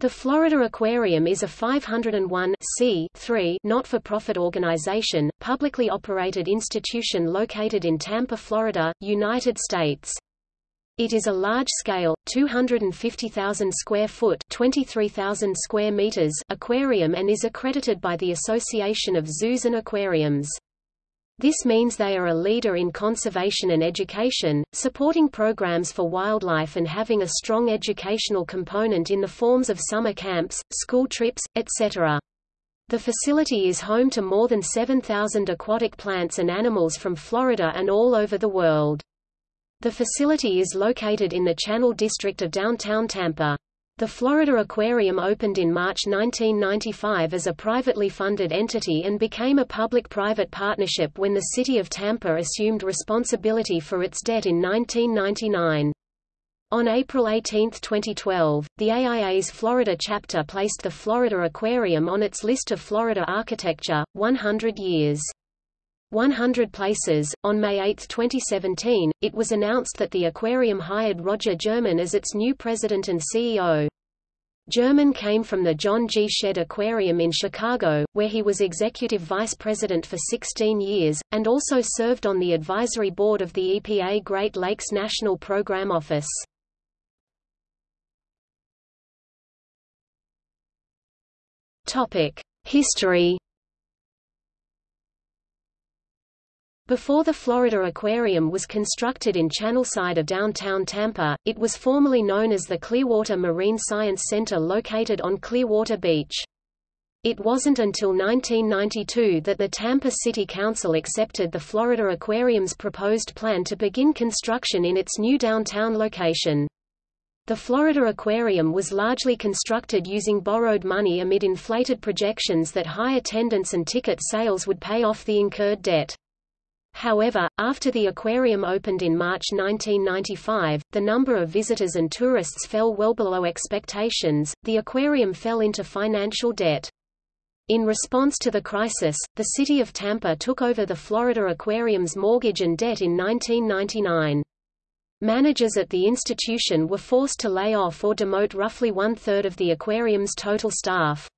The Florida Aquarium is a 501 not-for-profit organization, publicly operated institution located in Tampa, Florida, United States. It is a large-scale, 250,000 square foot (23,000 square meters) aquarium and is accredited by the Association of Zoos and Aquariums. This means they are a leader in conservation and education, supporting programs for wildlife and having a strong educational component in the forms of summer camps, school trips, etc. The facility is home to more than 7,000 aquatic plants and animals from Florida and all over the world. The facility is located in the Channel District of downtown Tampa. The Florida Aquarium opened in March 1995 as a privately funded entity and became a public-private partnership when the City of Tampa assumed responsibility for its debt in 1999. On April 18, 2012, the AIA's Florida chapter placed the Florida Aquarium on its list of Florida Architecture, 100 Years. 100 Places. On May 8, 2017, it was announced that the aquarium hired Roger Germann as its new president and CEO. Germann came from the John G. Shedd Aquarium in Chicago, where he was executive vice president for 16 years, and also served on the advisory board of the EPA Great Lakes National Program Office. History Before the Florida Aquarium was constructed in Channelside of downtown Tampa, it was formerly known as the Clearwater Marine Science Center located on Clearwater Beach. It wasn't until 1992 that the Tampa City Council accepted the Florida Aquarium's proposed plan to begin construction in its new downtown location. The Florida Aquarium was largely constructed using borrowed money amid inflated projections that high attendance and ticket sales would pay off the incurred debt. However, after the aquarium opened in March 1995, the number of visitors and tourists fell well below expectations, the aquarium fell into financial debt. In response to the crisis, the city of Tampa took over the Florida Aquarium's mortgage and debt in 1999. Managers at the institution were forced to lay off or demote roughly one-third of the aquarium's total staff.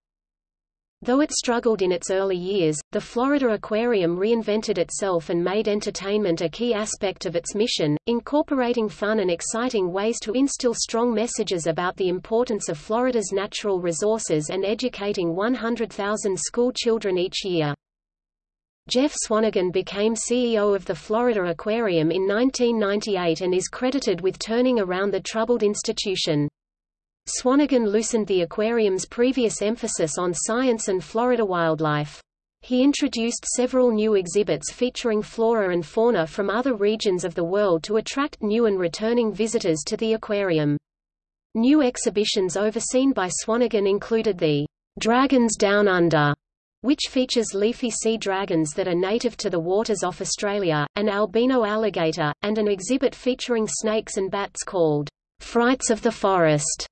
Though it struggled in its early years, the Florida Aquarium reinvented itself and made entertainment a key aspect of its mission, incorporating fun and exciting ways to instill strong messages about the importance of Florida's natural resources and educating 100,000 school children each year. Jeff Swanagan became CEO of the Florida Aquarium in 1998 and is credited with turning around the troubled institution. Swanagan loosened the aquarium's previous emphasis on science and Florida wildlife. He introduced several new exhibits featuring flora and fauna from other regions of the world to attract new and returning visitors to the aquarium. New exhibitions overseen by Swanagan included the Dragons Down Under, which features leafy sea dragons that are native to the waters off Australia, an albino alligator, and an exhibit featuring snakes and bats called Frights of the Forest.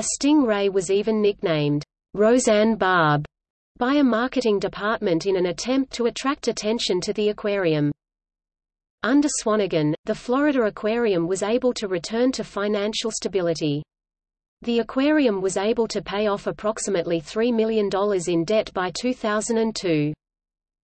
A stingray was even nicknamed Roseanne Barb by a marketing department in an attempt to attract attention to the aquarium. Under Swanagan, the Florida Aquarium was able to return to financial stability. The aquarium was able to pay off approximately $3 million in debt by 2002.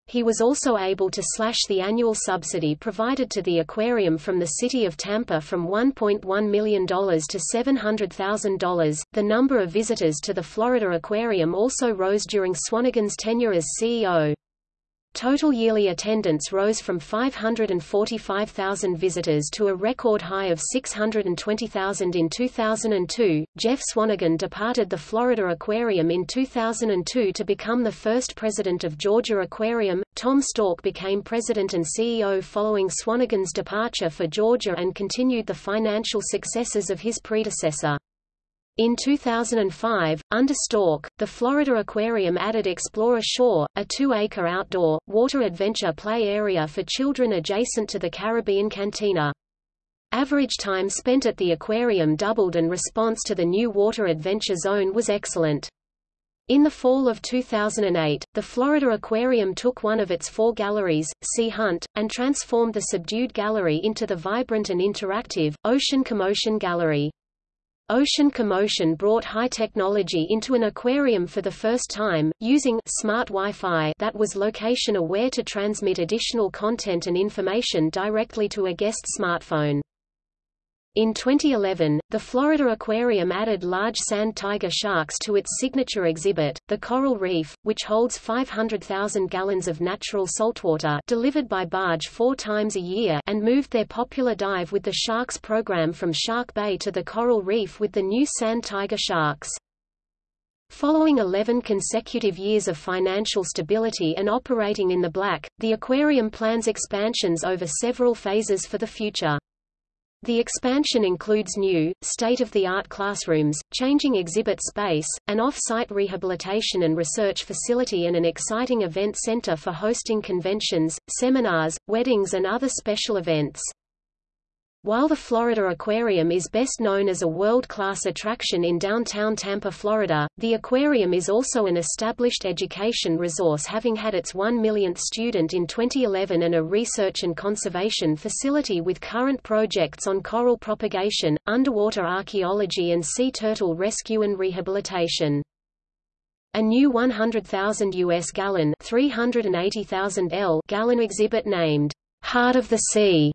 He was also able to slash the annual subsidy provided to the aquarium from the city of Tampa from $1.1 million to $700,000. The number of visitors to the Florida Aquarium also rose during Swanagan's tenure as CEO. Total yearly attendance rose from 545,000 visitors to a record high of 620,000 in 2002. Jeff Swanagan departed the Florida Aquarium in 2002 to become the first president of Georgia Aquarium. Tom Stork became president and CEO following Swanagan's departure for Georgia and continued the financial successes of his predecessor. In 2005, under Stork, the Florida Aquarium added Explore A Shore, a two-acre outdoor, water adventure play area for children adjacent to the Caribbean Cantina. Average time spent at the aquarium doubled and response to the new water adventure zone was excellent. In the fall of 2008, the Florida Aquarium took one of its four galleries, Sea Hunt, and transformed the subdued gallery into the vibrant and interactive, Ocean Commotion Gallery. Ocean Commotion brought high technology into an aquarium for the first time, using smart Wi-Fi that was location-aware to transmit additional content and information directly to a guest smartphone. In 2011, the Florida Aquarium added large sand tiger sharks to its signature exhibit, the Coral Reef, which holds 500,000 gallons of natural saltwater delivered by barge four times a year and moved their popular Dive with the Sharks program from Shark Bay to the Coral Reef with the new sand tiger sharks. Following 11 consecutive years of financial stability and operating in the black, the aquarium plans expansions over several phases for the future. The expansion includes new, state-of-the-art classrooms, changing exhibit space, an off-site rehabilitation and research facility and an exciting event center for hosting conventions, seminars, weddings and other special events. While the Florida Aquarium is best known as a world-class attraction in downtown Tampa, Florida, the aquarium is also an established education resource having had its 1 millionth student in 2011 and a research and conservation facility with current projects on coral propagation, underwater archaeology and sea turtle rescue and rehabilitation. A new 100,000 U.S. gallon 380,000 L gallon exhibit named Heart of the Sea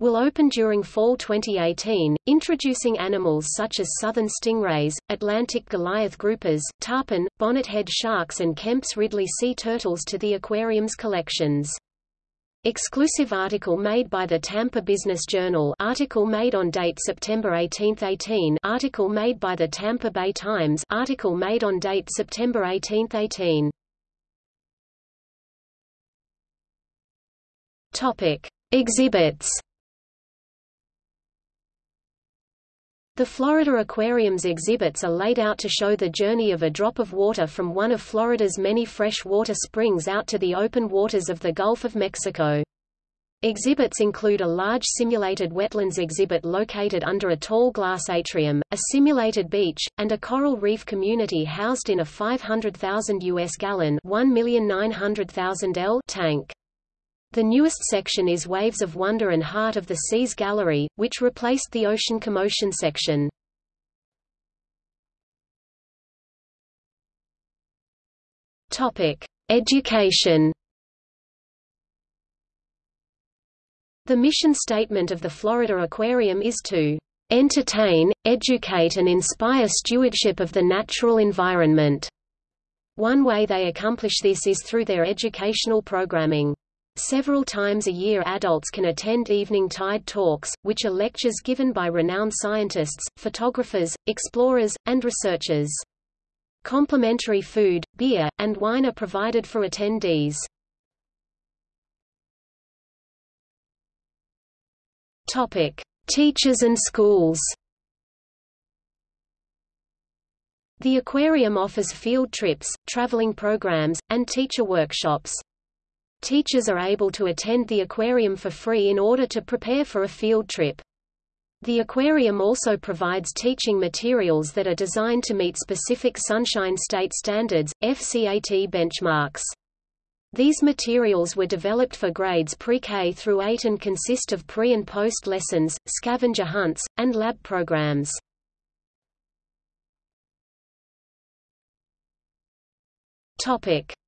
will open during fall 2018, introducing animals such as southern stingrays, Atlantic Goliath groupers, tarpon, bonnethead sharks and Kemp's Ridley sea turtles to the aquarium's collections. Exclusive article made by the Tampa Business Journal article made on date September 18, 18 article made by the Tampa Bay Times article made on date September 18, 18 Topic. Exhibits The Florida Aquarium's exhibits are laid out to show the journey of a drop of water from one of Florida's many freshwater springs out to the open waters of the Gulf of Mexico. Exhibits include a large simulated wetlands exhibit located under a tall glass atrium, a simulated beach, and a coral reef community housed in a 500,000 US gallon 1,900,000 L tank. The newest section is Waves of Wonder and Heart of the Seas Gallery, which replaced the Ocean Commotion section. Topic: Education. The mission statement of the Florida Aquarium is to entertain, educate and inspire stewardship of the natural environment. One way they accomplish this is through their educational programming. Several times a year adults can attend evening tide talks, which are lectures given by renowned scientists, photographers, explorers, and researchers. Complimentary food, beer, and wine are provided for attendees. Topic: Teachers and schools. The aquarium offers field trips, traveling programs, and teacher workshops. Teachers are able to attend the aquarium for free in order to prepare for a field trip. The aquarium also provides teaching materials that are designed to meet specific Sunshine State standards, FCAT benchmarks. These materials were developed for grades pre-K through 8 and consist of pre- and post lessons, scavenger hunts, and lab programs.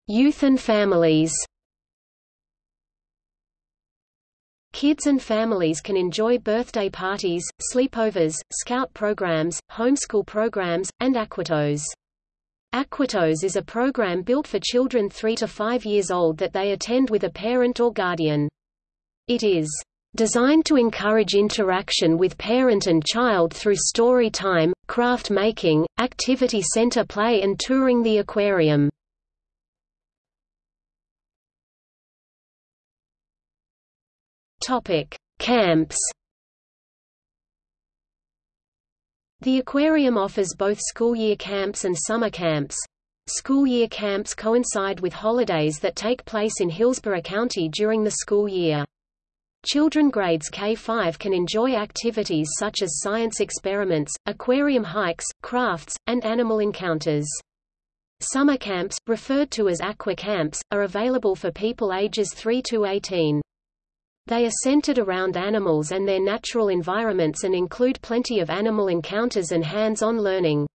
Youth and families. Kids and families can enjoy birthday parties, sleepovers, scout programs, homeschool programs, and AquaTots. AquaTots is a program built for children 3 to 5 years old that they attend with a parent or guardian. It is designed to encourage interaction with parent and child through story time, craft making, activity center play and touring the aquarium. Topic: Camps. The aquarium offers both school year camps and summer camps. School year camps coincide with holidays that take place in Hillsborough County during the school year. Children grades K-5 can enjoy activities such as science experiments, aquarium hikes, crafts, and animal encounters. Summer camps, referred to as aqua camps, are available for people ages 3 to 18. They are centered around animals and their natural environments and include plenty of animal encounters and hands-on learning.